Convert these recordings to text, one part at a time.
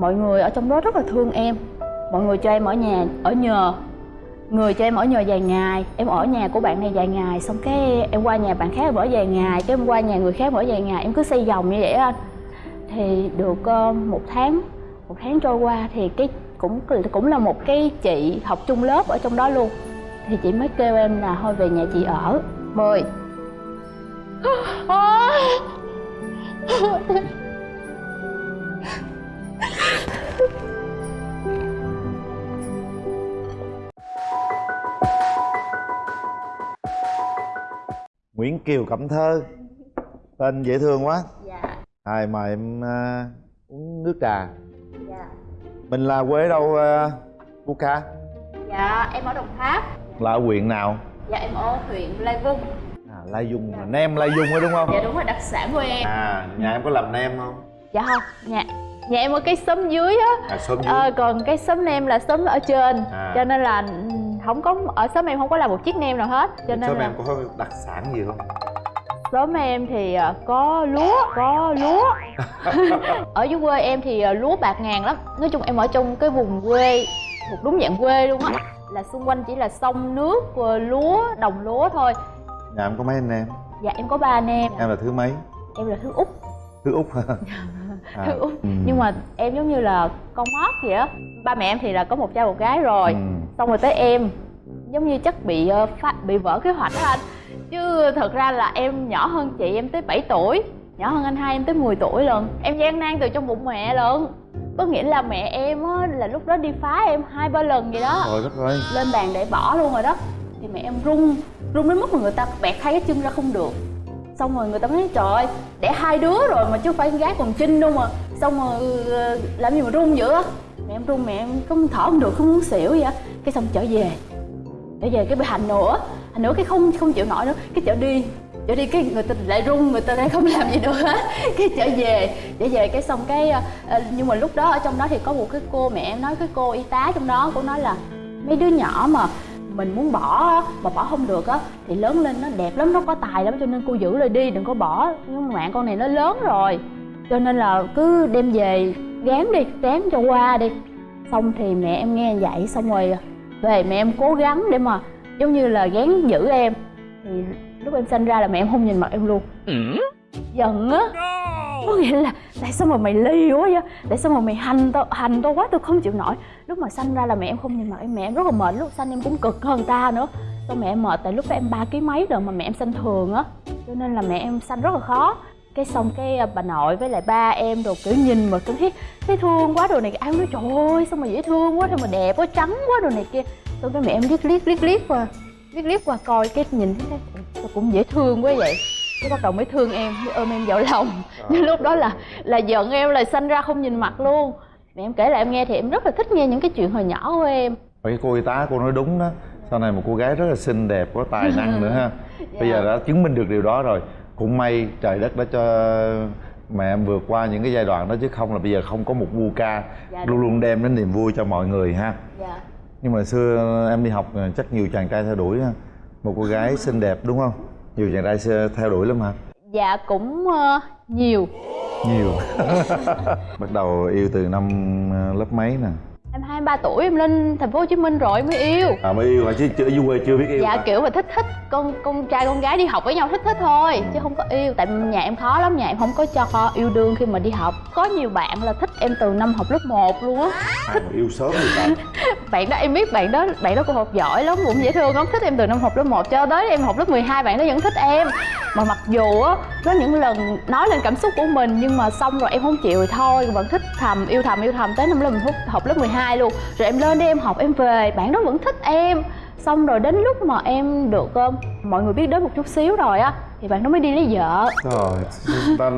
mọi người ở trong đó rất là thương em. Mọi người cho em ở nhà ở nhờ. Người cho em ở nhờ vài ngày. Em ở nhà của bạn này vài ngày xong cái em qua nhà bạn khác em ở vài ngày. Cái em qua nhà người khác ở vài ngày em cứ xây vòng như vậy anh thì được uh, một tháng một tháng trôi qua thì cái cũng cũng là một cái chị học chung lớp ở trong đó luôn. Thì chị mới kêu em là thôi về nhà chị ở. Mười. Nguyễn Kiều Cẩm Thơ. Tên dễ thương quá. Dạ. Rồi mời em uh, uống nước trà. Dạ. Mình là quê đâu uh, Buka? Dạ em ở Đồng Tháp. Là ở huyện nào? Dạ em ở huyện Lai Vung. À, Lai Dung, là nem Lai Dung đó đúng không? Dạ đúng rồi đặc sản của em. À, nhà em có làm nem không? Dạ không, nhà nhà em ở cái xóm dưới á À, xóm dưới ờ, Còn cái xóm nem là xóm ở trên À. Cho nên là không có ở xóm em không có làm một chiếc nem nào hết Cho nên Xóm là em có đặc sản gì không? xóm em thì ờ, có lúa, có lúa Ở dưới quê em thì ờ, lúa bạc ngàn lắm Nói chung em ở trong cái vùng quê Thuộc đúng dạng quê luôn á Là xung quanh chỉ là sông nước, lúa, đồng lúa thôi Nhà em có mấy anh em? Dạ em có ba anh em Em là thứ mấy? Em là thứ út Thứ Út hả? À, Thứ út ừ. Nhưng mà em giống như là con mót vậy á. Ba mẹ em thì là có một trai một gái rồi. Ừ. xong rồi tới em giống như chắc bị ờ, phát bị vỡ kế hoạch đó anh. Chứ thật ra là em nhỏ hơn chị em tới 7 tuổi nhỏ hơn anh hai em tới 10 tuổi lần em gian nan từ trong bụng mẹ lận. Có nghĩa là mẹ em á là lúc đó đi phá em hai ba lần vậy đó. Trời đất ơi. Lên bàn để bỏ luôn rồi đó. Thì mẹ em run run đến mức mà người ta bẹt hai cái chân ra không được xong rồi người ta mới nói, trời ơi, đẻ hai đứa rồi mà chứ phải con gái còn chinh đâu mà. Xong rồi ừ, ừ, làm gì mà run dữ á? Mẹ em run, mẹ em không thở không được, không muốn xỉu vậy á. Cái xong trở về trở về cái bị hành nữa hành nữa cái không không chịu nổi nữa. Cái chở đi chở đi cái người ta lại run, người ta lại không làm gì được hết. Cái trở về trở về cái xong cái ờ, ờ, nhưng mà lúc đó ở trong đó thì có một cái cô mẹ em nói, cái cô y tá trong đó cũng nói là mấy đứa nhỏ mà mình muốn bỏ mà bỏ không được á thì lớn lên nó đẹp lắm nó có tài lắm cho nên cô giữ lại đi đừng có bỏ. Nhưng mạng con này nó lớn rồi cho nên là cứ đem về gán đi gán cho qua đi. Xong thì mẹ em nghe vậy xong rồi về mẹ em cố gắng để mà giống như là gán giữ em. Thì lúc em sinh ra là mẹ em không nhìn mặt em luôn. Giận á có nghĩa là tại sao mà mày ly quá vậy? Tại sao mà mày hành tao hành tao quá tôi không chịu nổi? Lúc mà sanh ra là mẹ em không nhìn mặt em mẹ em rất là mệt. Lúc sanh em cũng cực hơn ta nữa. Xong mẹ em mệt tại lúc đó em ba ký mấy rồi mà mẹ em sanh thường á. Cho nên là mẹ em sanh rất là khó. Cái xong cái à, bà nội với lại ba em đồ kiểu nhìn mà tôi thấy thấy thương quá đồ này ai cũng nói trời ơi sao mà dễ thương quá sao mà đẹp quá trắng quá đồ này kia tôi cái mẹ em liếc liếc liếc liếc qua liếc liếc qua coi cái nhìn thấy "Ủa, cũng dễ thương quá vậy cái bắt đầu mới thương em mới ôm em vào lòng. Nhưng lúc đó là là giận em là sanh ra không nhìn mặt luôn. Mẹ em kể lại em nghe thì em rất là thích nghe những cái chuyện hồi nhỏ của em. Cái cô y tá cô nói đúng đó. Sau này một cô gái rất là xinh đẹp, có tài năng nữa ha. Bây giờ đã chứng minh được điều đó rồi. Cũng may trời đất đã cho mẹ em vượt qua những cái giai đoạn đó Chứ không là bây giờ không có một vu ca Dạ, Luôn luôn đem đến niềm vui cho mọi người ha. Dạ. Nhưng mà xưa em đi học chắc nhiều chàng trai theo đuổi ha. Một cô gái xinh đẹp đúng không? Nhiều chàng trai theo đuổi lắm hả? dạ cũng ờ, nhiều. Nhiều. Bắt đầu yêu từ năm ờ, lớp mấy nè em hai ba tuổi em lên thành phố hồ chí minh rồi mới yêu. À mới yêu hả? Chứ chưa, ở dưới quê chưa biết yêu dạ hả? kiểu mà thích thích con con trai con gái đi học với nhau thích thích thôi chứ không có yêu. Tại nhà em khó lắm nhà em không có cho con yêu đương khi mà đi học. Có nhiều bạn là thích em từ năm học lớp 1 luôn á. Ai mà yêu sớm vậy ta? bạn đó em biết bạn đó bạn đó cũng học giỏi lắm cũng dễ thương lắm. Thích em từ năm học lớp 1 cho tới em học lớp 12 bạn đó vẫn thích em. Mà mặc dù á có những lần nói lên cảm xúc của mình nhưng mà xong rồi em không chịu rồi thôi. Vẫn thích thầm yêu thầm yêu thầm tới năm lớp học lớp 12 luôn rồi em lên đi em học em về bạn đó vẫn thích em xong rồi đến lúc mà em được ờ, mọi người biết đến một chút xíu rồi á thì bạn đó mới đi lấy vợ Trời, ta,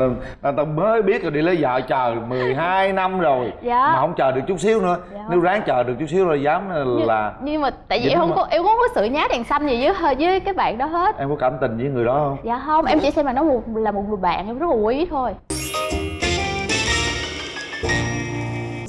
ta, ta mới biết rồi đi lấy vợ chờ 12 năm rồi Dạ. Mà không chờ được chút xíu nữa Dạ. Nếu ráng chờ được chút xíu rồi dám nhưng, là nhưng mà tại vì em không mà. có em không có sự nhá đèn xanh gì với với cái bạn đó hết Em có cảm tình với người đó không? dạ không em chỉ xem là nó một là một người bạn em rất là quý thôi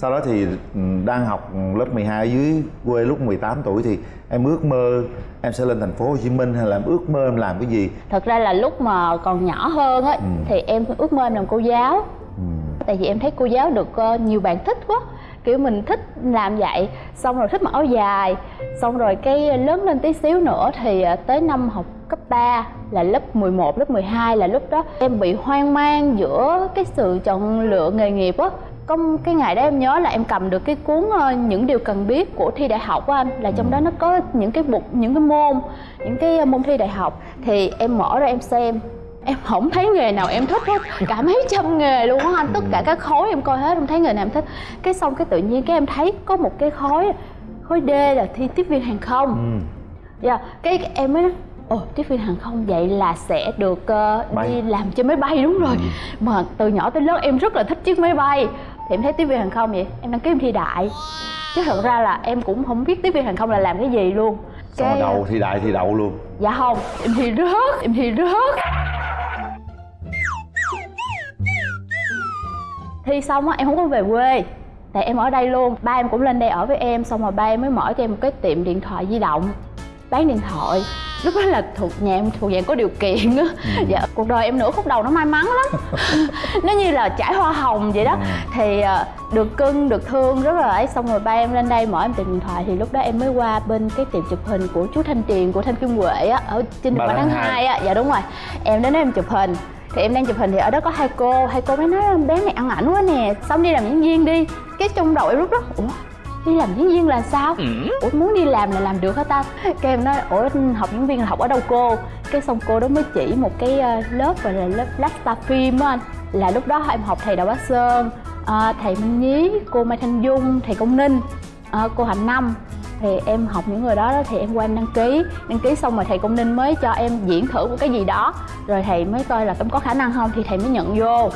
Sau đó thì ừ, đang học lớp 12 ở dưới quê lúc 18 tuổi thì em ước mơ em sẽ lên thành phố Hồ Chí Minh hay là em ước mơ em làm cái gì? thật ra là lúc mà còn nhỏ hơn á Ừ. thì em ước mơ em làm cô giáo Ừ. tại vì em thấy cô giáo được uh, nhiều bạn thích quá kiểu mình thích làm vậy xong rồi thích mặc áo dài xong rồi cái lớn lên tí xíu nữa thì uh, tới năm học cấp 3 là lớp 11, lớp 12 là lúc đó em bị hoang mang giữa cái sự chọn lựa nghề nghiệp á có cái ngày đó em nhớ là em cầm được cái cuốn uh, những điều cần biết của thi đại học á anh là trong đó nó có những cái mục những cái môn những cái môn thi đại học. Thì em mở ra em xem em không thấy nghề nào em thích hết cả mấy trăm nghề luôn á anh. Tất cả các khối em coi hết không thấy nghề nào em thích. Cái xong cái tự nhiên cái em thấy có một cái khối khối D là thi tiếp viên hàng không. Ừ. dạ cái em mới ồ tiếp viên hàng không vậy là sẽ được uh, đi làm trên máy bay. Đúng rồi. Ừ. mà từ nhỏ tới lớn em rất là thích chiếc máy bay thì em thấy tiếp viên hàng không vậy? Em đăng ký em thi đại. Chứ thật ra là em cũng không biết tiếp viên hàng không là làm cái gì luôn. Xong cái đầu thi đại thi đậu luôn. Dạ không em thi rớt em thi rớt. Thi xong á em không có về quê. Tại em ở đây luôn. Ba em cũng lên đây ở với em xong rồi ba em mới mở cho em một cái tiệm điện thoại di động. Bán điện thoại lúc đó là thuộc nhà em thuộc dạng có điều kiện á. Ừ. dạ cuộc đời em nửa khúc đầu nó may mắn lắm. Nó như là trải hoa hồng vậy đó. Ừ. thì ờ, được cưng được thương rất là ấy. Xong rồi ba em lên đây mở em tiệm điện thoại. Thì lúc đó em mới qua bên cái tiệm chụp hình của chú thanh tiền của thanh kim huệ á ở trên đường tháng hai á. Dạ đúng rồi. Em đến đó em chụp hình. Thì em đang chụp hình thì ở đó có hai cô. Hai cô mới nói bé này ăn ảnh quá nè xong đi làm diễn viên đi. Cái trong đầu em lúc đó ủa đi làm diễn viên là sao? Ừ. ủa muốn đi làm là làm được hả ta? Cái em nói ủa học diễn viên là học ở đâu cô? Cái xong cô đó mới chỉ một cái ờ, lớp gọi là lớp lasta phim á anh. Là lúc đó em học thầy đào bá sơn à, thầy minh nhí cô mai thanh dung thầy công ninh à, cô hạnh năm. Thì em học những người đó, đó thì em qua em đăng ký. Đăng ký xong rồi thầy công ninh mới cho em diễn thử một cái gì đó. Rồi thầy mới coi là em có khả năng không thì thầy mới nhận vô.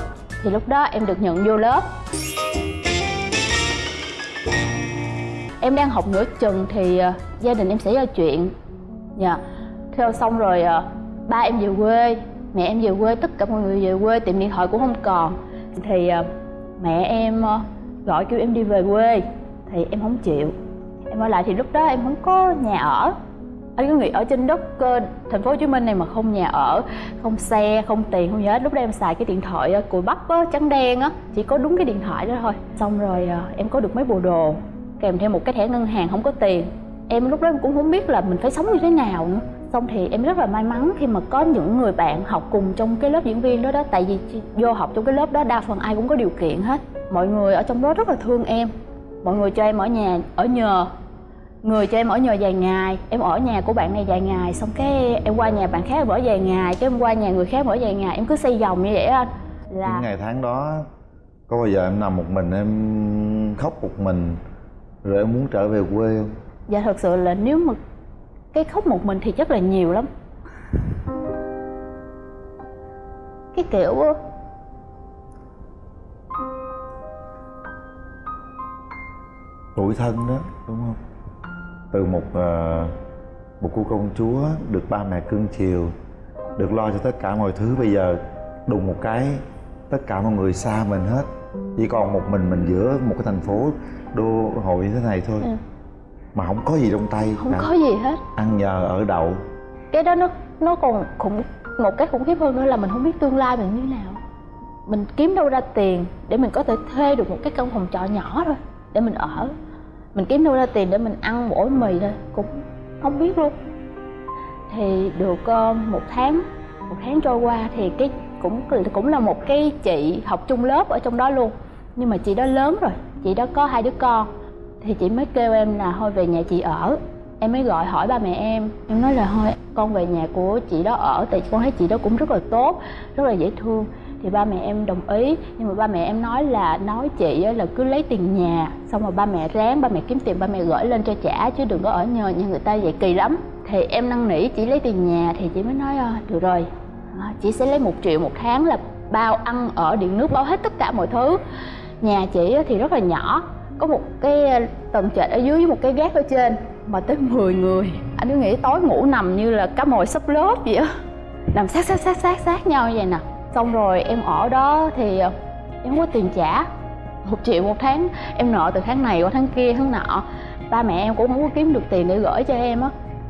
Thì lúc đó em được nhận vô lớp em đang học nửa chừng thì uh, gia đình em xảy ra chuyện. Dạ. Theo xong rồi uh, ba em về quê mẹ em về quê tất cả mọi người về quê tiệm điện thoại cũng không còn. Thì uh, mẹ em uh, gọi kêu em đi về quê thì em không chịu. Em ở lại thì lúc đó em không có nhà ở. Anh cứ nghĩ ở trên đất uh, thành phố Hồ Chí Minh này mà không nhà ở, không xe, không tiền, không gì hết. Lúc đó em xài cái điện thoại uh, cùi bắp á, trắng đen á, chỉ có đúng cái điện thoại đó thôi. Xong rồi uh, em có được mấy bộ đồ kèm theo một cái thẻ ngân hàng không có tiền. Em lúc đó em cũng không biết là mình phải sống như thế nào nữa. Xong thì em rất là may mắn khi mà có những người bạn học cùng trong cái lớp diễn viên đó đó. Tại vì vô học trong cái lớp đó, đa phần ai cũng có điều kiện hết. Mọi người ở trong đó rất là thương em. Mọi người cho em ở nhà, ở nhờ. Người cho em ở nhờ vài ngày. Em ở nhà của bạn này vài ngày. Xong cái em qua nhà bạn khác em ở vài ngày. Cái em qua nhà người khác ở vài ngày. Em cứ xây vòng như vậy anh là những ngày tháng đó, có bao giờ em nằm một mình, em khóc một mình? Rồi em muốn trở về quê không? Dạ thật sự là nếu mà cái khóc một mình thì chắc là nhiều lắm. Cái kiểu tuổi thân đó đúng không? Từ một uh, một cô công chúa được ba mẹ cưng chiều được lo cho tất cả mọi thứ bây giờ đùng một cái tất cả mọi người xa mình hết chỉ còn một mình mình giữa một cái thành phố đô hội như thế này thôi. Ừ. mà không có gì trong tay không có gì hết. Ăn nhờ ở đậu. Cái đó nó nó còn khủng một cái khủng khiếp hơn nữa là mình không biết tương lai mình như thế nào. Mình kiếm đâu ra tiền để mình có thể thuê được một cái căn phòng trọ nhỏ thôi để mình ở. Mình kiếm đâu ra tiền để mình ăn mỗi mì thôi cũng không biết luôn. Thì được uh, một tháng một tháng trôi qua thì cái cũng cũng là một cái chị học chung lớp ở trong đó luôn. Nhưng mà chị đó lớn rồi, chị đó có hai đứa con. Thì chị mới kêu em là thôi về nhà chị ở. Em mới gọi hỏi ba mẹ em. Em nói là thôi, con về nhà của chị đó ở. Tại con thấy chị đó cũng rất là tốt, rất là dễ thương. Thì ba mẹ em đồng ý. Nhưng mà ba mẹ em nói là, nói chị là cứ lấy tiền nhà, xong rồi ba mẹ ráng, ba mẹ kiếm tiền, ba mẹ gửi lên cho trả, chứ đừng có ở nhờ nhà người ta vậy kỳ lắm. Thì em năn nỉ chỉ lấy tiền nhà thì chị mới nói ờ, được rồi. À, chị sẽ lấy một triệu một tháng là bao ăn, ở, điện nước, bao hết tất cả mọi thứ. Nhà chị thì rất là nhỏ, có một cái à, tầng trệt ở dưới với một cái gác ở trên mà tới 10 người. Anh cứ nghĩ tối ngủ nằm như là cá mồi sắp lớp vậy á. Nằm sát sát sát sát sát nhau như vậy nè. Xong rồi em ở đó thì à, em không có tiền trả. Một triệu một tháng, em nợ từ tháng này qua tháng kia, tháng nọ. Ba mẹ em cũng không có kiếm được tiền để gửi cho em á.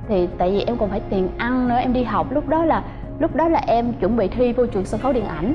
Thì tại vì em còn phải tiền ăn nữa, em đi học. Lúc đó là lúc đó là em chuẩn bị thi vô trường sân khấu điện ảnh.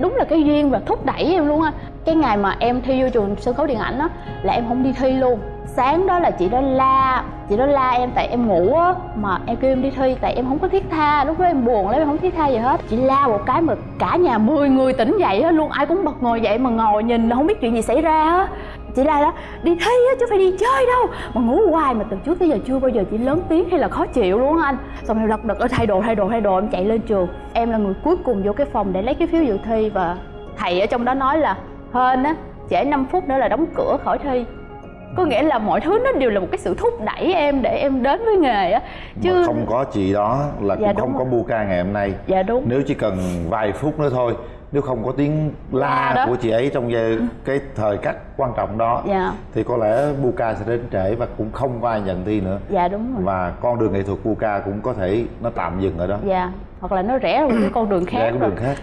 Đúng là cái duyên và thúc đẩy em luôn á. Cái ngày mà em thi vô trường sân khấu điện ảnh á, là em không đi thi luôn sáng đó là chị đó la, chị đó la em tại em ngủ á, mà em kêu em đi thi tại em không có thiết tha, lúc đó em buồn lắm, em không thiết tha gì hết. Chị la một cái mà cả nhà 10 người tỉnh dậy á, luôn ai cũng bật ngồi dậy mà ngồi nhìn không biết chuyện gì xảy ra á. Chị la đó, đi thi á chứ phải đi chơi đâu, mà ngủ hoài mà từ trước tới giờ chưa bao giờ chị lớn tiếng hay là khó chịu luôn anh. Xong em lật đật ở thay đồ thay đồ thay đồ, em chạy lên trường. Em là người cuối cùng vô cái phòng để lấy cái phiếu dự thi và thầy ở trong đó nói là, hên á, trễ 5 phút nữa là đóng cửa khỏi thi có nghĩa là mọi thứ nó đều là một cái sự thúc đẩy em để em đến với nghề á. Chứ mà không có chị đó là dạ, cũng không rồi. có bu ca ngày hôm nay. Dạ đúng. Nếu chỉ cần vài phút nữa thôi nếu không có tiếng la dạ của chị ấy trong giây, cái thời khắc quan trọng đó dạ. thì có lẽ Buka sẽ đến trễ và cũng không có ai nhận thi nữa. Dạ đúng rồi. Và con đường nghệ thuật Buka cũng có thể nó tạm dừng ở đó. Dạ hoặc là nó rẽ ra một con đường khác rẽ con đường khác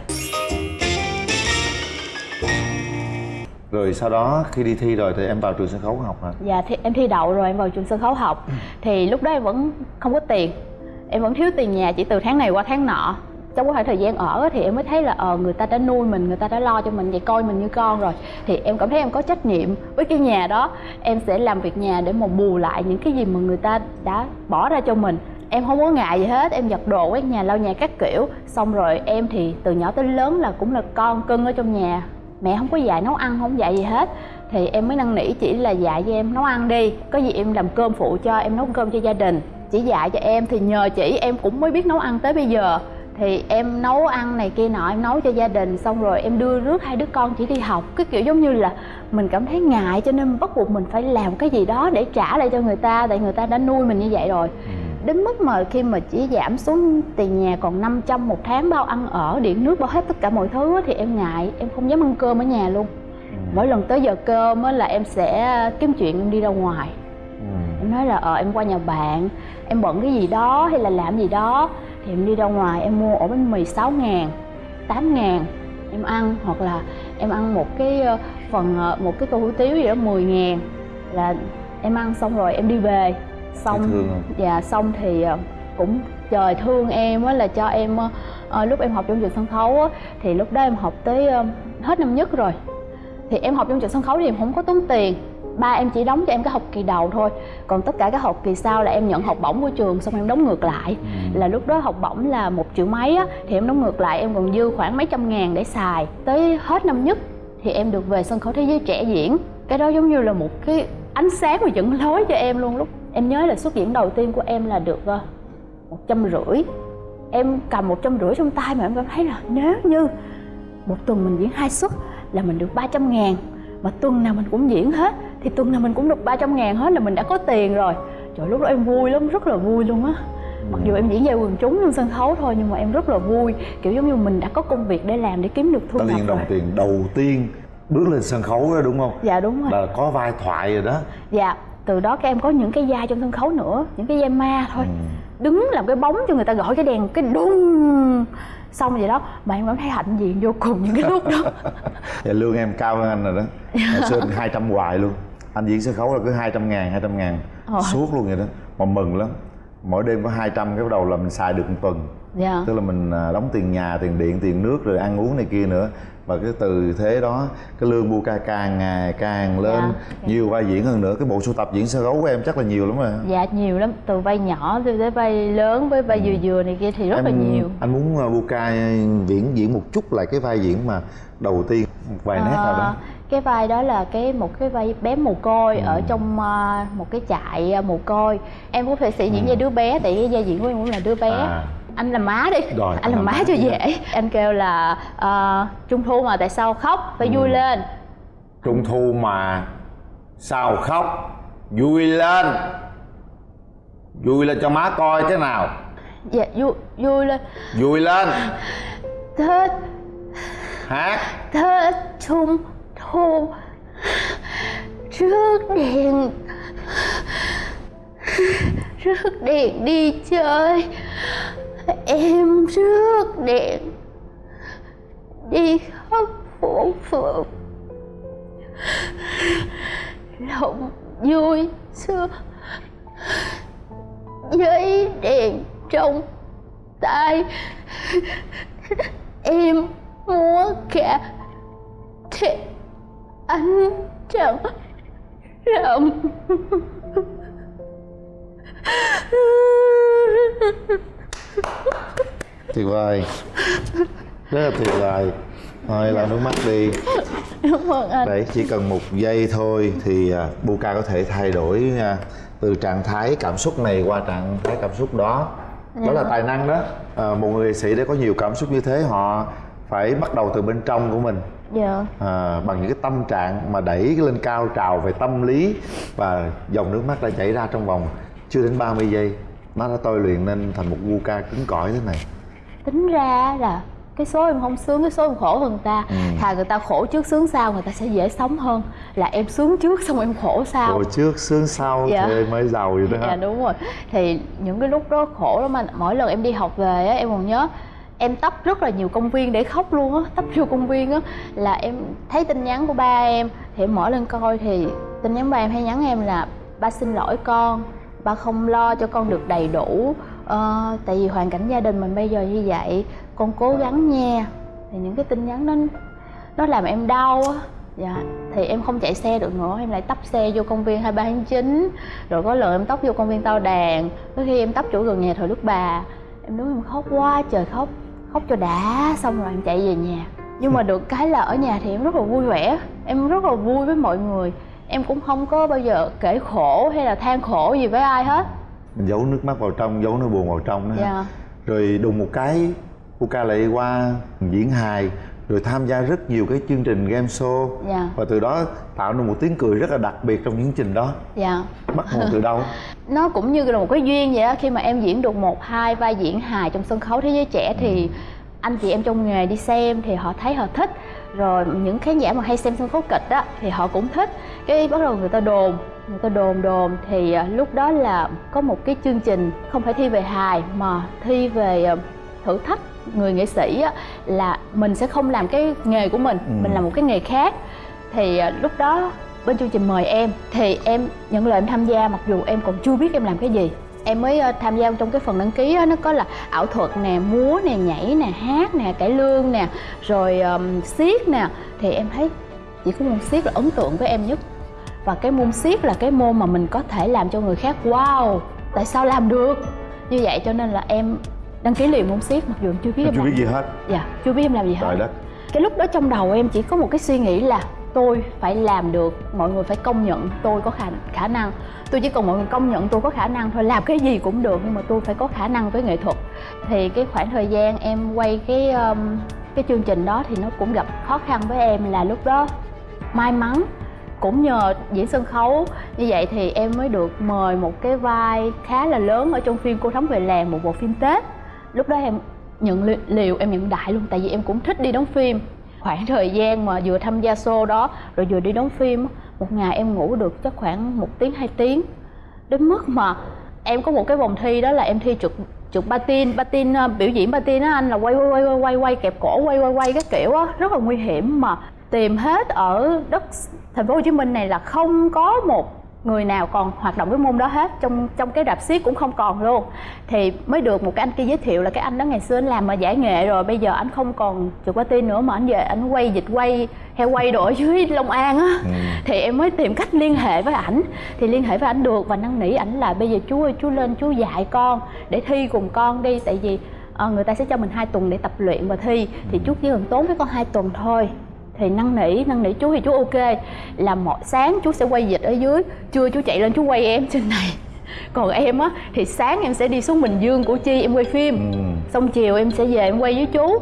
rồi sau đó khi đi thi rồi thì em vào trường sân khấu học hả? Dạ thì em thi đậu rồi em vào trường sân khấu học. Ừ. thì lúc đó em vẫn không có tiền. Em vẫn thiếu tiền nhà chỉ từ tháng này qua tháng nọ. Trong cái khoảng thời gian ở thì em mới thấy là ờ người ta đã nuôi mình người ta đã lo cho mình vậy coi mình như con rồi. Thì em cảm thấy em có trách nhiệm với cái nhà đó. Em sẽ làm việc nhà để mà bù lại những cái gì mà người ta đã bỏ ra cho mình. Em không có ngại gì hết em giặt đồ quét nhà lau nhà các kiểu. Xong rồi em thì từ nhỏ tới lớn là cũng là con cưng ở trong nhà mẹ không có dạy nấu ăn, không dạy gì hết. Thì em mới năn nỉ chỉ là dạy cho em nấu ăn đi. Có gì em làm cơm phụ cho, em nấu cơm cho gia đình. Chỉ dạy cho em thì nhờ chỉ em cũng mới biết nấu ăn tới bây giờ. Thì em nấu ăn này kia nọ, em nấu cho gia đình, xong rồi em đưa rước hai đứa con chỉ đi học. Cái kiểu giống như là mình cảm thấy ngại cho nên bắt buộc mình phải làm cái gì đó để trả lại cho người ta, tại người ta đã nuôi mình như vậy rồi. Ừ đến mức mà khi mà chỉ giảm xuống tiền nhà còn 500 một tháng bao ăn ở điện nước bao hết tất cả mọi thứ thì em ngại em không dám ăn cơm ở nhà luôn ừ. mỗi lần tới giờ cơm là em sẽ kiếm chuyện em đi ra ngoài ừ. em nói là ờ em qua nhà bạn em bận cái gì đó hay là làm gì đó thì em đi ra ngoài em mua ổ bánh mì 6 ngàn 8 ngàn em ăn hoặc là em ăn một cái ờ, phần ờ, một cái tô hủ tiếu gì đó 10 ngàn là em ăn xong rồi em đi về xong dạ xong thì ờ, cũng trời thương em á là cho em uh, lúc em học trong trường sân khấu á thì lúc đó em học tới uh, hết năm nhất rồi. Thì em học trong trường sân khấu thì em không có tốn tiền. Ba em chỉ đóng cho em cái học kỳ đầu thôi. Còn tất cả các học kỳ sau là em nhận học bổng của trường xong em đóng ngược lại. Ừ. là lúc đó học bổng là một triệu mấy á thì em đóng ngược lại em còn dư khoảng mấy trăm ngàn để xài. Tới hết năm nhất thì em được về sân khấu thế giới trẻ diễn. Cái đó giống như là một cái ánh sáng và dẫn lối cho em luôn lúc em nhớ là xuất diễn đầu tiên của em là được ờ, một trăm rưỡi. Em cầm một trăm rưỡi trong tay mà em cảm thấy là nếu như một tuần mình diễn hai suất là mình được 300 ngàn mà tuần nào mình cũng diễn hết thì tuần nào mình cũng được 300 ngàn hết là mình đã có tiền rồi. Trời lúc đó em vui lắm rất là vui luôn á. Mặc dù em diễn về quần chúng lên sân khấu thôi nhưng mà em rất là vui. Kiểu giống như mình đã có công việc để làm để kiếm được thu nhập tiền đồng tiền đầu tiên bước lên sân khấu đó đúng không? Dạ đúng rồi. Là có vai thoại rồi đó. Dạ từ đó các em có những cái vai trong sân khấu nữa những cái vai ma thôi. Ừ. đứng làm cái bóng cho người ta gọi cái đèn cái đung. Xong vậy đó mà em cảm thấy hạnh diện vô cùng những cái lúc đó. Dạ, lương em cao hơn anh rồi đó. Hồi xưa hai trăm hoài luôn. Anh diễn sân khấu là cứ 200 ngàn 200 ngàn. Ờ. suốt luôn vậy đó. Mà mừng lắm. Mỗi đêm có 200 cái bắt đầu là mình xài được một tuần. Dạ. tức là mình à, đóng tiền nhà tiền điện tiền nước rồi ăn uống này kia nữa và cái từ thế đó cái lương bu ca càng ngày càng lên dạ. nhiều vai diễn hơn nữa cái bộ sưu tập diễn sân khấu của em chắc là nhiều lắm rồi dạ nhiều lắm từ vai nhỏ tới vai lớn với vai ừ. vừa vừa này kia thì rất em, là nhiều anh muốn bu à, ca diễn diễn một chút lại cái vai diễn mà đầu tiên một vài à, nét nào đó cái vai đó là cái một cái vai bé mồ côi ừ. ở trong uh, một cái trại uh, mồ côi em cũng phải sĩ diễn ừ. với đứa bé tại cái vai diễn của em cũng là đứa bé à. Anh làm má đi. Rồi, anh làm má, má cho dễ. Anh kêu là uh, trung thu mà tại sao khóc? Phải ừ. vui lên. Trung thu mà sao khóc? Vui lên. Vui lên cho má coi thế nào. Dạ vui vui lên. Vui lên. Thế hát. Thế trung thu. Rước đèn. Rước đèn đi chơi em rước đèn đi khắp phố phường. Lòng vui xưa với đèn trong tay. Em múa cả thì anh trần rộng tuyệt vời rất là tuyệt vời thôi lau nước mắt đi. Cảm ơn anh. Đấy chỉ cần một giây thôi thì uh, Buka có thể thay đổi uh, từ trạng thái cảm xúc này qua trạng thái cảm xúc đó. Đó là tài năng đó. À, một người nghệ sĩ để có nhiều cảm xúc như thế họ phải bắt đầu từ bên trong của mình. Dạ. À, bằng những cái tâm trạng mà đẩy lên cao trào về tâm lý và dòng nước mắt đã chảy ra trong vòng chưa đến 30 giây nó đã tôi luyện nên thành một gu ca cứng cỏi thế này. Tính ra là cái số em không sướng cái số em khổ hơn người ta. Ừ. thà người ta khổ trước sướng sau người ta sẽ dễ sống hơn. Là em sướng trước xong em khổ sau. Rồi trước sướng sau Dạ. thì mới giàu vậy đó dạ đúng rồi. Thì những cái lúc đó khổ lắm anh. Mỗi lần em đi học về á em còn nhớ em tấp rất là nhiều công viên để khóc luôn á. Tấp vô công viên á. Là em thấy tin nhắn của ba em. Thì em mở lên coi thì tin nhắn ba em hay nhắn em là ba xin lỗi con ba không lo cho con được đầy đủ ờ, tại vì hoàn cảnh gia đình mình bây giờ như vậy con cố gắng nha. Thì những cái tin nhắn đó nó làm em đau á. Dạ thì em không chạy xe được nữa em lại tấp xe vô công viên 23 tháng 9 rồi có lần em tấp vô công viên tao đàn. Có khi em tấp chỗ gần nhà thờ đức bà em đứng em khóc quá trời khóc khóc cho đã xong rồi em chạy về nhà. Nhưng mà được cái là ở nhà thì em rất là vui vẻ em rất là vui với mọi người em cũng không có bao giờ kể khổ hay là than khổ gì với ai hết. Mình giấu nước mắt vào trong giấu nỗi buồn vào trong đó. Dạ. Rồi đùng một cái Buka lại qua diễn hài rồi tham gia rất nhiều cái chương trình game show. Dạ. Và từ đó tạo nên một tiếng cười rất là đặc biệt trong những chương trình đó. Dạ. Bắt nguồn từ đâu? Nó cũng như là một cái duyên vậy á khi mà em diễn được một hai vai diễn hài trong sân khấu thế giới trẻ thì anh chị em trong nghề đi xem thì họ thấy họ thích. Rồi những khán giả mà hay xem sân khấu kịch á thì họ cũng thích. Cái bắt đầu người ta đồn người ta đồn đồn. Thì à, lúc đó là có một cái chương trình không phải thi về hài mà thi về à, thử thách người nghệ sĩ á, là mình sẽ không làm cái nghề của mình Ừ. mình làm một cái nghề khác. Thì à, lúc đó bên chương trình mời em thì em nhận lời em tham gia mặc dù em còn chưa biết em làm cái gì em mới ờ, tham gia trong cái phần đăng ký á, nó có là ảo thuật nè múa nè nhảy nè hát nè cải lương nè rồi um, siết nè. Thì em thấy chỉ có môn siết là ấn tượng với em nhất. Và cái môn siết là cái môn mà mình có thể làm cho người khác wow tại sao làm được? Như vậy cho nên là em đăng ký liền môn siết mặc dù em chưa biết Em em chưa làm biết gì. hết. Dạ chưa biết em làm gì hết. Trời đất. Cái lúc đó trong đầu em chỉ có một cái suy nghĩ là tôi phải làm được mọi người phải công nhận tôi có khả khả năng. Tôi chỉ cần mọi người công nhận tôi có khả năng thôi làm cái gì cũng được nhưng mà tôi phải có khả năng với nghệ thuật. Thì cái khoảng thời gian em quay cái um, cái chương trình đó thì nó cũng gặp khó khăn với em là lúc đó may mắn cũng nhờ diễn sân khấu. Như vậy thì em mới được mời một cái vai khá là lớn ở trong phim cô thắm về làng một bộ phim tết. Lúc đó em nhận li- em nhận đại luôn tại vì em cũng thích đi đóng phim khoảng thời gian mà vừa tham gia show đó rồi vừa đi đóng phim một ngày em ngủ được chắc khoảng một tiếng hai tiếng. Đến mức mà em có một cái vòng thi đó là em thi trượt trượt patin patin ờ, biểu diễn patin á anh là quay quay quay quay quay quay kẹp cổ quay quay quay cái kiểu á. Rất là nguy hiểm mà tìm hết ở đất thành phố Hồ Chí Minh này là không có một người nào còn hoạt động cái môn đó hết trong trong cái rạp xiếc cũng không còn luôn. Thì mới được một cái anh kia giới thiệu là cái anh đó ngày xưa anh làm mà giải nghệ rồi bây giờ anh không còn trượt patin nữa mà anh về anh quay dịch quay heo quay đồ ở dưới Long An á. Ừ. thì em mới tìm cách liên hệ với ảnh. Thì liên hệ với ảnh được và năn nỉ ảnh là bây giờ chú ơi chú lên chú dạy con để thi cùng con đi tại vì ờ, người ta sẽ cho mình hai tuần để tập luyện và thi. Thì chú chỉ cần tốn với con hai tuần thôi thì năn nỉ năn nỉ chú thì chú ok là mỗi sáng chú sẽ quay dịch ở dưới. Trưa chú chạy lên chú quay em trên này. Còn em á thì sáng em sẽ đi xuống bình dương củ chi em quay phim. Ừ. xong chiều em sẽ về em quay với chú.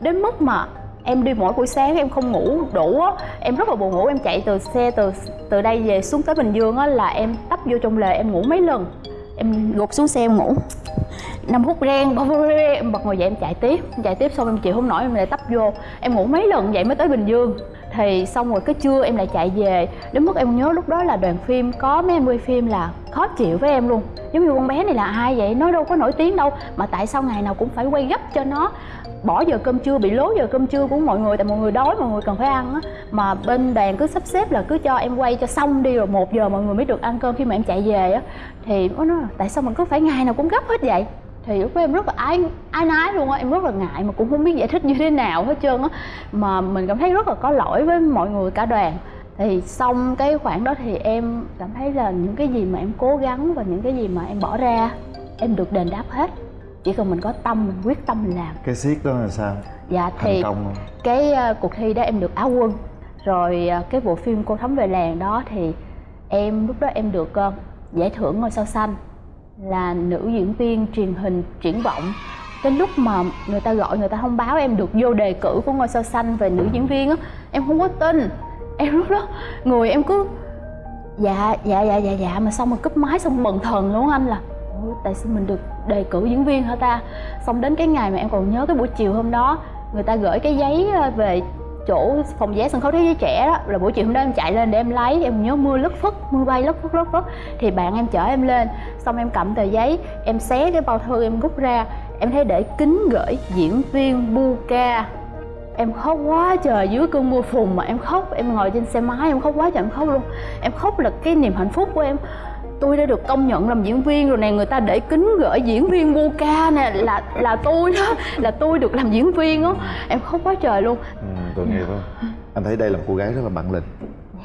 Đến mức mà em đi mỗi buổi sáng em không ngủ đủ á em rất là buồn ngủ. Em chạy từ xe từ từ đây về xuống tới bình dương á là em tấp vô trong lề em ngủ mấy lần. Em gục xuống xe em ngủ năm phút reng em bật ngồi dậy em chạy tiếp. Em chạy tiếp xong em chịu không nổi, em lại tấp vô. Em ngủ mấy lần vậy mới tới bình dương. Thì xong rồi cái trưa em lại chạy về. Đến mức em nhớ lúc đó là đoàn phim có mấy anh quay phim là khó chịu với em luôn. Giống như con bé này là ai vậy? Nó đâu có nổi tiếng đâu. Mà tại sao ngày nào cũng phải quay gấp cho nó? Bỏ giờ cơm trưa, bị lố giờ cơm trưa của mọi người. Tại mọi người đói, mọi người cần phải ăn á. Mà bên đoàn cứ sắp xếp là cứ cho em quay cho xong đi rồi một giờ mọi người mới được ăn cơm khi mà em chạy về á. Thì nó nói là, tại sao mình cứ phải ngày nào cũng gấp hết vậy? Thì lúc đó em rất là ái ái nái luôn á em rất là ngại mà cũng không biết giải thích như thế nào hết trơn á. Mà mình cảm thấy rất là có lỗi với mọi người cả đoàn. Thì xong cái khoảng đó thì em cảm thấy là những cái gì mà em cố gắng và những cái gì mà em bỏ ra em được đền đáp hết. Chỉ cần mình có tâm mình quyết tâm mình làm. Cái siết đó là sao? Dạ thành thì công không cái uh, cuộc thi đó em được áo quân. Rồi uh, cái bộ phim cô thấm về làng đó thì em lúc đó em được uh, giải thưởng ngôi sao xanh là nữ diễn viên truyền hình triển vọng. Cái lúc mà người ta gọi, người ta thông báo em được vô đề cử của ngôi sao xanh về nữ diễn viên á, em không có tin. Em lúc đó người em cứ dạ dạ dạ dạ dạ. Mà xong rồi cúp máy xong bần thần luôn anh là tại sao mình được đề cử diễn viên hả ta? Xong đến cái ngày mà em còn nhớ cái buổi chiều hôm đó, người ta gửi cái giấy ờ, về chỗ phòng vé sân khấu thế giới trẻ đó, là buổi chiều hôm đó em chạy lên để em lấy, em nhớ mưa lất phất, mưa bay lất phất lất phất. Thì bạn em chở em lên, xong em cầm tờ giấy, em xé cái bao thư em rút ra, em thấy để kính gửi diễn viên bu ca em khóc quá trời, dưới cơn mưa phùn mà em khóc, em ngồi trên xe máy em khóc quá trời em khóc luôn. Em khóc là cái niềm hạnh phúc của em tôi đã được công nhận làm diễn viên rồi nè người ta để kính gửi diễn viên Buka nè là là tôi đó là tôi được làm diễn viên á. Em khóc quá trời luôn. Ừ, tội nghiệp không anh thấy đây là một cô gái rất là bản lĩnh.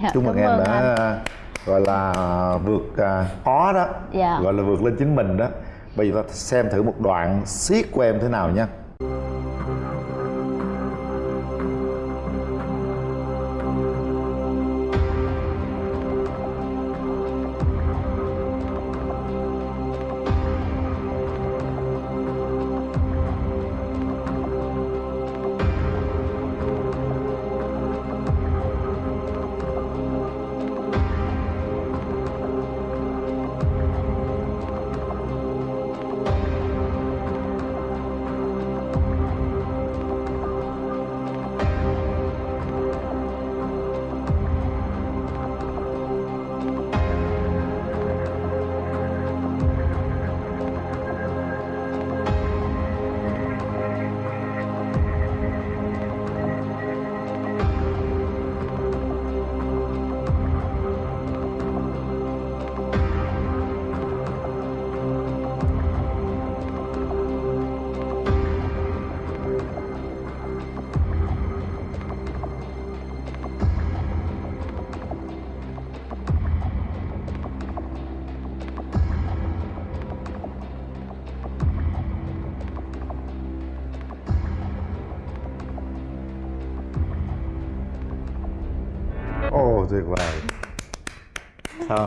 Dạ, chúc mừng em đã anh. gọi là vượt à, khó đó. Dạ. gọi là vượt lên chính mình đó. Bây giờ ta xem thử một đoạn siết của em thế nào nha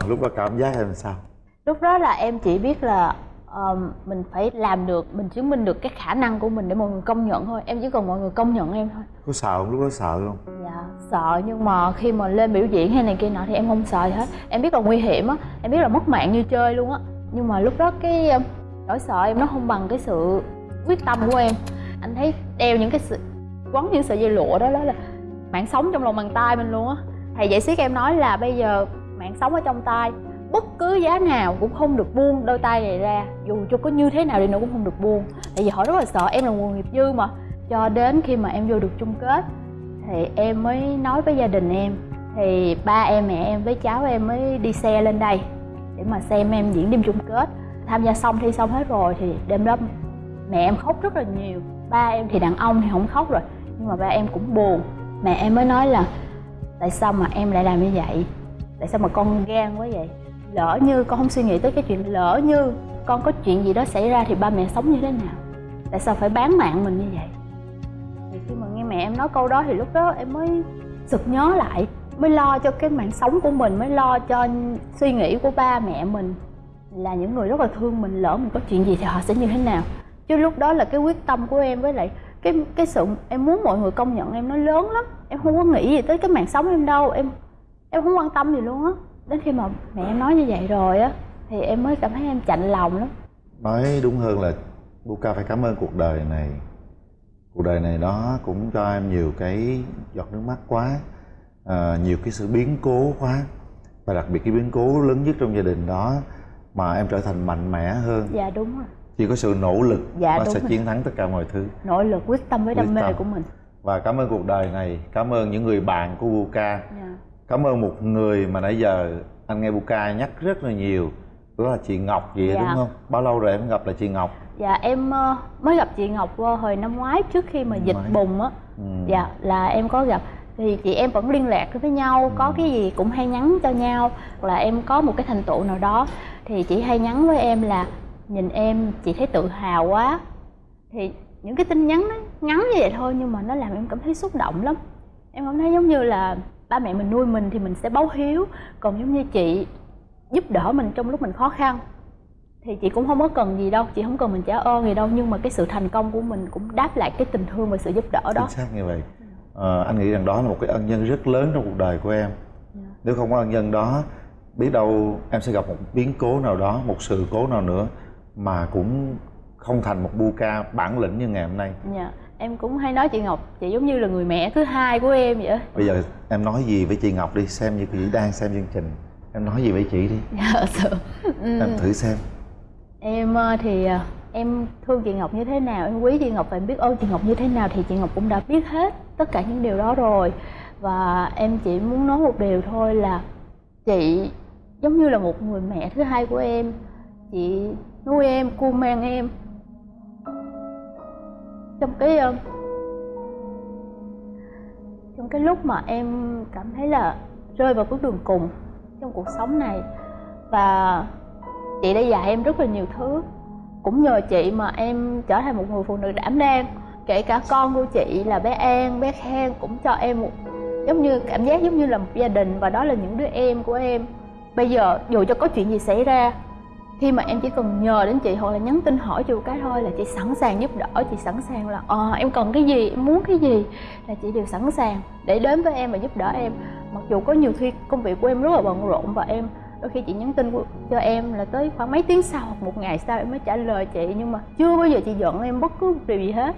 lúc đó cảm giác em sao? Lúc đó là em chỉ biết là ờm, mình phải làm được mình chứng minh được cái khả năng của mình để mọi người công nhận thôi. Em chỉ cần mọi người công nhận em thôi. Có sợ không? Lúc đó sợ không? Dạ sợ nhưng mà khi mà lên biểu diễn hay này kia nọ thì em không sợ gì hết. Em biết là nguy hiểm á em biết là mất mạng như chơi luôn á. Nhưng mà lúc đó cái nỗi sợ em nó không bằng cái sự quyết tâm của em. Anh thấy đeo những cái sự quấn những sợi dây lụa đó đó là mạng sống trong lòng bàn tay mình luôn á. Thầy dạy siết em nói là bây giờ mạng sống ở trong tay, bất cứ giá nào cũng không được buông đôi tay này ra, dù cho có như thế nào đi nữa cũng không được buông. Tại vì họ rất là sợ em là nguồn nghiệp dư mà, cho đến khi mà em vô được chung kết thì em mới nói với gia đình em, thì ba em, mẹ em với cháu em mới đi xe lên đây để mà xem em diễn đêm chung kết. Tham gia xong thi xong hết rồi thì đêm đó mẹ em khóc rất là nhiều, ba em thì đàn ông thì không khóc rồi, nhưng mà ba em cũng buồn. Mẹ em mới nói là, tại sao mà em lại làm như vậy? Tại sao mà con gan quá vậy? Lỡ như con không suy nghĩ tới cái chuyện lỡ như con có chuyện gì đó xảy ra thì ba mẹ sống như thế nào? Tại sao phải bán mạng mình như vậy? Thì khi mà nghe mẹ em nói câu đó thì lúc đó em mới sực nhớ lại, mới lo cho cái mạng sống của mình, mới lo cho suy nghĩ của ba mẹ mình là những người rất là thương mình, lỡ mình có chuyện gì thì họ sẽ như thế nào. Chứ lúc đó là cái quyết tâm của em với lại cái cái sự em muốn mọi người công nhận em nó lớn lắm. Em không có nghĩ gì tới cái mạng sống em đâu. Em em không quan tâm gì luôn á. Đến khi mà mẹ em nói như vậy rồi á thì em mới cảm thấy em chạnh lòng lắm. Nói đúng hơn là Buka phải cảm ơn cuộc đời này. Cuộc đời này nó cũng cho em nhiều cái giọt nước mắt quá à, nhiều cái sự biến cố quá. Và đặc biệt cái biến cố lớn nhất trong gia đình đó mà em trở thành mạnh mẽ hơn. Dạ đúng rồi. Chỉ có sự nỗ lực Dạ, đúng sẽ rồi. chiến thắng tất cả mọi thứ. Nỗ lực quyết tâm với đam mê của mình. Và cảm ơn cuộc đời này. Cảm ơn những người bạn của Buka. Dạ. Cảm ơn một người mà nãy giờ anh nghe Buka nhắc rất là nhiều. Đó là chị Ngọc gì Dạ. đúng không? Bao lâu rồi em gặp là chị Ngọc? Dạ em ờ, mới gặp chị ngọc ờ, hồi năm ngoái trước khi mà dịch bùng á. Ừ. dạ là em có gặp. Thì chị em vẫn liên lạc với nhau có cái gì cũng hay nhắn cho nhau. Là em có một cái thành tựu nào đó thì chị hay nhắn với em là nhìn em chị thấy tự hào quá. Thì những cái tin nhắn nó ngắn như vậy thôi nhưng mà nó làm em cảm thấy xúc động lắm. Em cảm thấy giống như là ba mẹ mình nuôi mình thì mình sẽ báo hiếu. Còn giống như chị giúp đỡ mình trong lúc mình khó khăn thì chị cũng không có cần gì đâu chị không cần mình trả ơn gì đâu. Nhưng mà cái sự thành công của mình cũng đáp lại cái tình thương và sự giúp đỡ đó. Chính xác như vậy. À, anh nghĩ rằng đó là một cái ân nhân rất lớn trong cuộc đời của em. Yeah. Dạ. nếu không có ân nhân đó biết đâu em sẽ gặp một biến cố nào đó một sự cố nào nữa mà cũng không thành một bu ca bản lĩnh như ngày hôm nay. Dạ em cũng hay nói chị ngọc chị giống như là người mẹ thứ hai của em vậy bây giờ em nói gì với chị ngọc đi xem như chị đang xem chương trình. Em nói gì với chị đi. Dạ sợ. Ừ. em thử xem. Em ờ, thì ờ, em thương chị ngọc như thế nào em quý chị ngọc và em biết ơn chị ngọc như thế nào thì chị ngọc cũng đã biết hết tất cả những điều đó rồi. Và em chỉ muốn nói một điều thôi là chị giống như là một người mẹ thứ hai của em. Chị nuôi em cu mang em trong cái ờ, trong cái lúc mà em cảm thấy là rơi vào bước đường cùng trong cuộc sống này. Và chị đã dạy em rất là nhiều thứ. Cũng nhờ chị mà em trở thành một người phụ nữ đảm đang. Kể cả con của chị là bé An, bé Khang cũng cho em một giống như cảm giác giống như là một gia đình. Và đó là những đứa em của em. Bây giờ dù cho có chuyện gì xảy ra khi mà em chỉ cần nhờ đến chị hoặc là nhắn tin hỏi chị cái thôi là chị sẵn sàng giúp đỡ chị sẵn sàng là ờ à, em cần cái gì em muốn cái gì? Là chị đều sẵn sàng để đến với em và giúp đỡ em. Mặc dù có nhiều khi công việc của em rất là bận rộn và em đôi khi chị nhắn tin cho em là tới khoảng mấy tiếng sau hoặc một ngày sau em mới trả lời chị nhưng mà chưa bao giờ chị giận em bất cứ điều gì hết.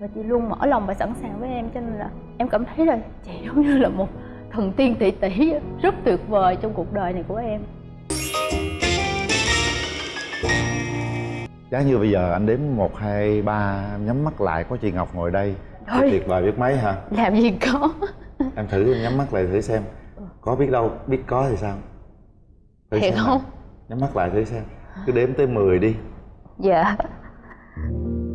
Và chị luôn mở lòng và sẵn sàng với em cho nên là em cảm thấy là chị giống như là một thần tiên tỷ tỷ rất tuyệt vời trong cuộc đời này của em. Giá như bây giờ anh đếm một hai ba nhắm mắt lại có chị Ngọc ngồi đây Thôi. tuyệt vời biết mấy hả? Làm gì có Em thử em nhắm mắt lại thử xem Có biết đâu, biết có thì sao? Thử Thiệt không? Nào. Nhắm mắt lại thử xem Cứ đếm tới 10 đi Dạ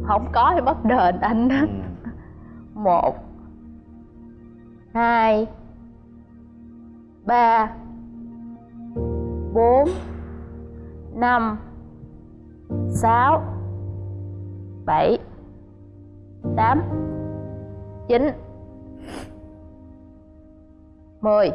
Không có thì bắt đền anh đó ừ. Một Hai Ba Bốn Năm sáu bảy tám chín mười.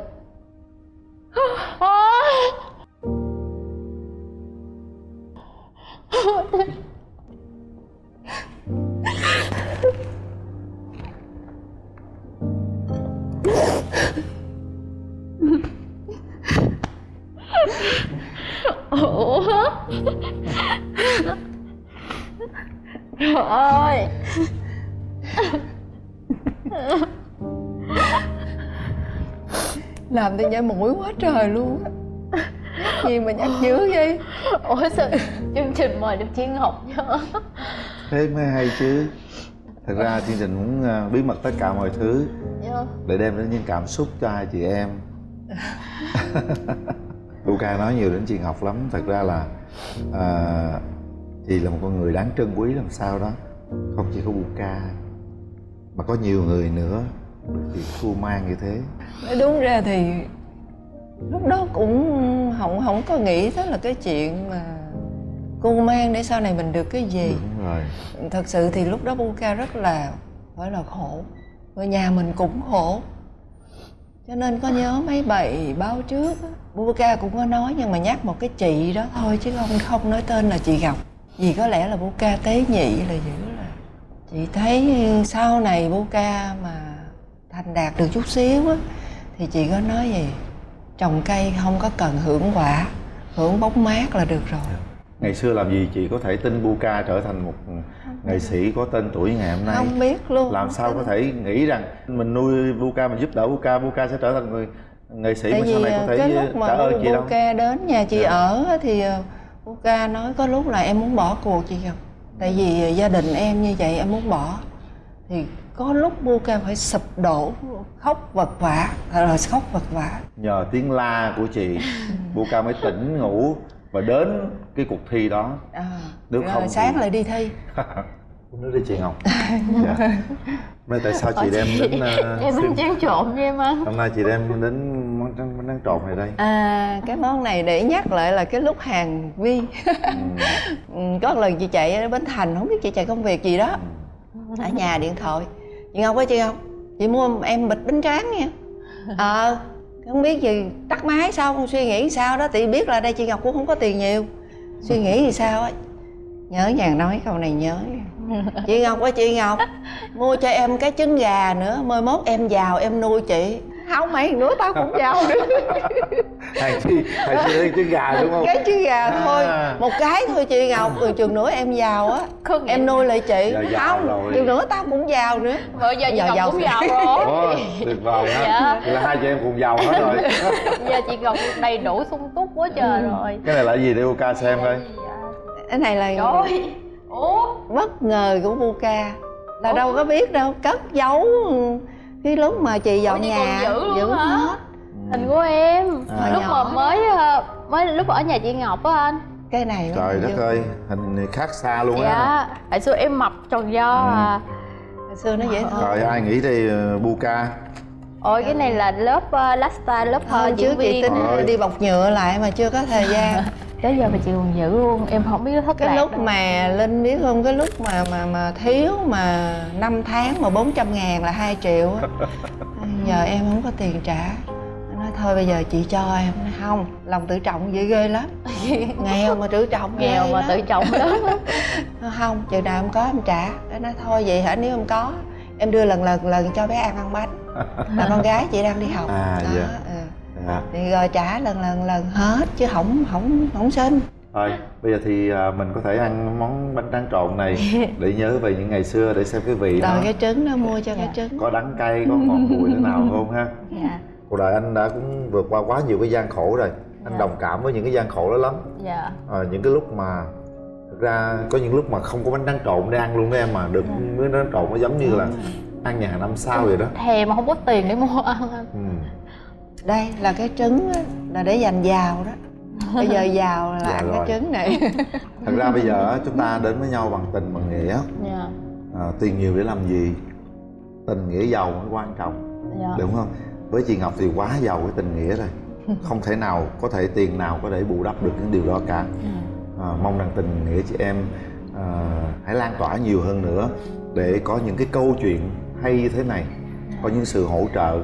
Ủa? Trời ơi Làm tôi nhảy mũi quá trời luôn á. Gì mà nhắc dữ vậy? Ủa sao chương trình mời được Chi Ngọc chứ Thế mới hay chứ. Thật ra chương trình muốn à, bí mật tất cả mọi thứ. Dạ. Để đem đến những cảm xúc cho hai chị em. Luca nói nhiều đến chị Ngọc lắm. Thật ra là à, Chị là một con người đáng trân quý làm sao đó. Không chỉ có Luca Mà có nhiều người nữa Chị khu mang như thế. Đúng ra thì Lúc đó cũng không không có nghĩ tới là cái chuyện mà cô mang để sau này mình được cái gì. Đúng rồi. Thật sự thì lúc đó Buka rất là phải là khổ. Người nhà mình cũng khổ. Cho nên có nhớ mấy bài báo trước Buka cũng có nói nhưng mà nhắc một cái chị đó thôi chứ không không nói tên là chị Ngọc vì có lẽ là Buka tế nhị là dữ là chị thấy sau này Buka mà thành đạt được chút xíu á thì chị có nói gì? Trồng cây không có cần hưởng quả hưởng bóng mát là được rồi. Ngày xưa làm gì chị có thể tin Buka trở thành một nghệ sĩ có tên tuổi ngày hôm nay? Không biết luôn làm sao có thể nghĩ rằng mình nuôi Buka mình giúp đỡ Buka Buka sẽ trở thành người nghệ sĩ Tại mà sau này có thể cái lúc mà trả ơn chị đâu? Buka đến nhà chị dạ. ở thì ờ, Buka nói có lúc là em muốn bỏ cuộc chị không tại vì gia đình em như vậy em muốn bỏ. Thì có lúc Buka phải sụp đổ khóc vật vã rồi khóc vật vã nhờ tiếng la của chị Buka mới tỉnh ngủ và đến cái cuộc thi đó. À, nếu không sáng thì... lại đi thi. Nước đi chị ngọc dạ. Bây tại sao chị đem đến uh, em bánh tráng trộn cho em ăn hôm nay chị đem đến món tráng bánh tráng trộn này đây? À cái món này để nhắc lại là cái lúc hàng vi ừ. có lần chị chạy ở bến thành không biết chị chạy công việc gì đó. Ở nhà điện thoại. Chị ngọc ơi chị ngọc chị mua em bịch bánh tráng nha. Ờ à, không biết gì tắt máy xong suy nghĩ sao đó thì biết là đây chị ngọc cũng không có tiền nhiều. Suy nghĩ thì sao á? Nhớ nhàng nói câu này nhớ. Chị ngọc ơi chị ngọc mua cho em cái trứng gà nữa mai mốt em giàu em nuôi chị không mày nữa tao cũng giàu nữa hàng chi hàng chi lấy trứng gà đúng không? Cái trứng gà à. thôi. Một cái thôi chị ngọc rồi chừng nữa em giàu á. Em nuôi lại chị. Không rồi. chừng nữa tao cũng giàu nữa. Bây giờ chị Ngọc giàu cũng giàu rồi. Tuyệt vời á Dạ. Vậy là hai chị em cùng giàu hết rồi. Giờ chị Ngọc đầy đủ sung túc quá trời rồi. Cái này là cái gì để ca xem coi. Cái này là Trời Ủa? Bất ngờ của Buka là đâu có biết đâu. Cất giấu cái lúc mà chị dọn Ủa, nhà giữ luôn hả? hết. Hình của em. À. Lúc mà mới ờ, mới lúc ở nhà chị Ngọc á anh. Cái này trời đất ơi hình này khác xa luôn á. Dạ Hồi xưa em mập tròn do Ừ. à. Hồi xưa nó dễ thương. Trời ai nghĩ đây ờ, buka? Ôi cái này là lớp uh, last style, lớp Thôi uh, diễn chị tính Ôi. đi bọc nhựa lại mà chưa có thời gian Tới giờ mà chị còn giữ luôn, em không biết thất cái lạc lúc đâu. mà linh biết không? Cái lúc mà mà mà thiếu mà 5 tháng mà 400 ngàn là 2 triệu á. Giờ em không có tiền trả. Nó nói thôi bây giờ chị cho em. Nói, không lòng tự trọng vậy ghê lắm. Nghèo mà tự trọng Nghèo mà lắm. tự trọng lắm. Không chừng nào em có em trả. Nó nói thôi vậy hả? Nếu em có em đưa lần lần lần cho bé ăn ăn bánh. Là con gái chị đang đi học. À, đó, dạ. Dạ. thì rồi trả lần lần lần hết chứ không không không xin. Thôi bây giờ thì à, mình có thể ăn món bánh tráng trộn này để nhớ về những ngày xưa để xem cái vị rồi nó cái trứng nó mua cho cái Dạ. trứng. có đắng cay có ngọt bùi thế nào không ha? Dạ, cuộc đời anh đã cũng vượt qua quá nhiều cái gian khổ rồi. Anh Dạ. đồng cảm với những cái gian khổ đó lắm. Dạ. À, những cái lúc mà thực ra có những lúc mà không có bánh tráng trộn để ăn luôn đó em mà được miếng bánh tráng trộn nó giống như là ăn nhà hàng năm sao vậy đó. Thèm mà không có tiền để mua ăn. Ừ. đây là cái trứng á, là để dành giàu đó. Bây giờ giàu là Dạ ăn rồi. cái trứng này. Thật ra bây giờ á, chúng ta đến với nhau bằng tình bằng nghĩa. Dạ, à, tiền nhiều để làm gì? Tình nghĩa giàu mới quan trọng. Dạ. Đúng không? Với chị ngọc thì quá giàu cái tình nghĩa rồi. Không thể nào có thể tiền nào có thể bù đắp được những điều đó cả. À, mong rằng tình nghĩa chị em à, hãy lan tỏa nhiều hơn nữa để có những cái câu chuyện hay như thế này có những sự hỗ trợ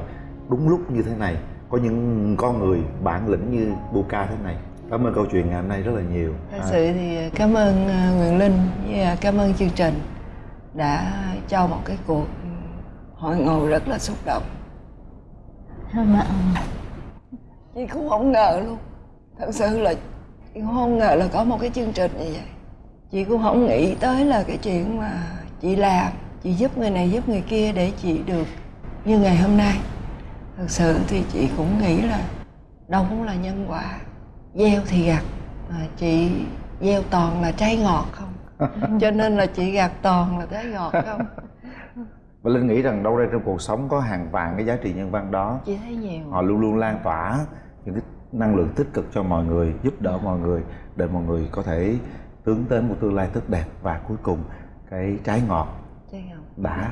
đúng lúc như thế này có những con người bản lĩnh như Buka thế này. Cảm ơn câu chuyện ngày hôm nay rất là nhiều. Thật À, sự thì cảm ơn ờ, Nguyễn Linh với ờ, cảm ơn chương trình đã cho một cái cuộc hội ngộ rất là xúc động. Mà, chị cũng không ngờ luôn. Thật sự là chị cũng không ngờ là có một cái chương trình như vậy. Chị cũng không nghĩ tới là cái chuyện mà chị làm chị giúp người này giúp người kia để chị được như ngày hôm nay thật sự thì chị cũng nghĩ là đâu cũng là nhân quả. Gieo thì gặt mà chị gieo toàn là trái ngọt không? Cho nên là chị gặt toàn là trái ngọt không? Và linh nghĩ rằng đâu đây trong cuộc sống có hàng vạn cái giá trị nhân văn đó. Chị thấy nhiều. Họ luôn luôn lan tỏa những cái năng lượng tích cực cho mọi người giúp đỡ mọi người để mọi người có thể hướng đến một tương lai tốt đẹp. Và cuối cùng cái trái ngọt trái ngọt. đã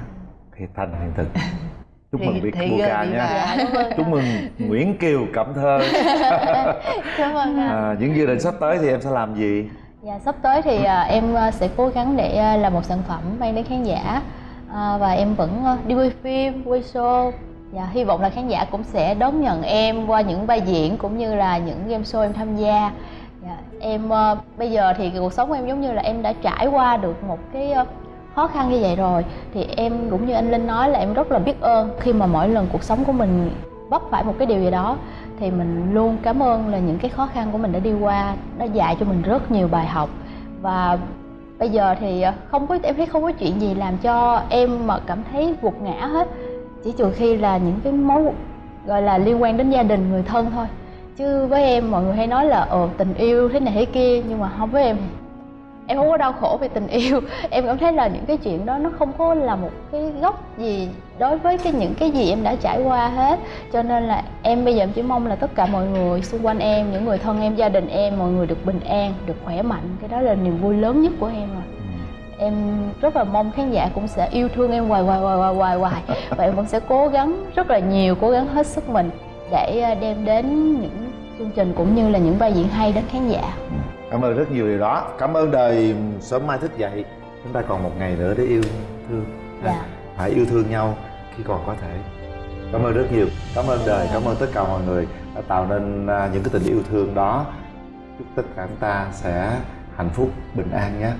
hiện thành hiện thực chúc Thì- mừng Việt thì gơi đi nha. chúc mừng Nguyễn Kiều Cẩm Thơ. Cảm ơn anh à, những dự định sắp tới thì em sẽ làm gì? Dạ sắp tới thì à, em à, sẽ cố gắng để à, làm một sản phẩm mang đến khán giả. À, và em vẫn à, đi quay phim, quay show. Dạ hy vọng là khán giả cũng sẽ đón nhận em qua những vai diễn cũng như là những game show em tham gia. Dạ, em à, bây giờ thì cuộc sống của em giống như là em đã trải qua được một cái à, khó khăn như vậy rồi, thì em cũng như anh Linh nói là em rất là biết ơn khi mà mỗi lần cuộc sống của mình vấp phải một cái điều gì đó, thì mình luôn cảm ơn là những cái khó khăn của mình đã đi qua nó dạy cho mình rất nhiều bài học. Và bây giờ thì ờ, không có, em thấy không có chuyện gì làm cho em mà cảm thấy gục ngã hết. Chỉ trừ khi là những cái mối, gọi là, liên quan đến gia đình, người thân thôi. Chứ với em, mọi người hay nói là ờ tình yêu thế này thế kia nhưng mà không với em em không có đau khổ vì tình yêu. Em cảm thấy là những cái chuyện đó nó không có là một cái gốc gì đối với cái những cái gì em đã trải qua hết. Cho nên là em bây giờ em chỉ mong là tất cả mọi người xung quanh em những người thân em gia đình em mọi người được bình an được khỏe mạnh. Cái đó là niềm vui lớn nhất của em rồi. Em rất là mong khán giả cũng sẽ yêu thương em hoài hoài hoài hoài hoài hoài. Và em vẫn sẽ cố gắng rất là nhiều cố gắng hết sức mình để à, đem đến những chương trình cũng như là những vai diễn hay đến khán giả cảm ơn rất nhiều điều đó. Cảm ơn đời sớm mai thức dậy. Chúng ta còn một ngày nữa để yêu thương. Dạ. hãy yêu thương nhau khi còn có thể. Cảm ơn rất nhiều. Cảm ơn đời. Cảm ơn tất cả mọi người đã tạo nên à, những cái tình yêu thương đó. Chúc tất cả chúng ta sẽ hạnh phúc bình an nhé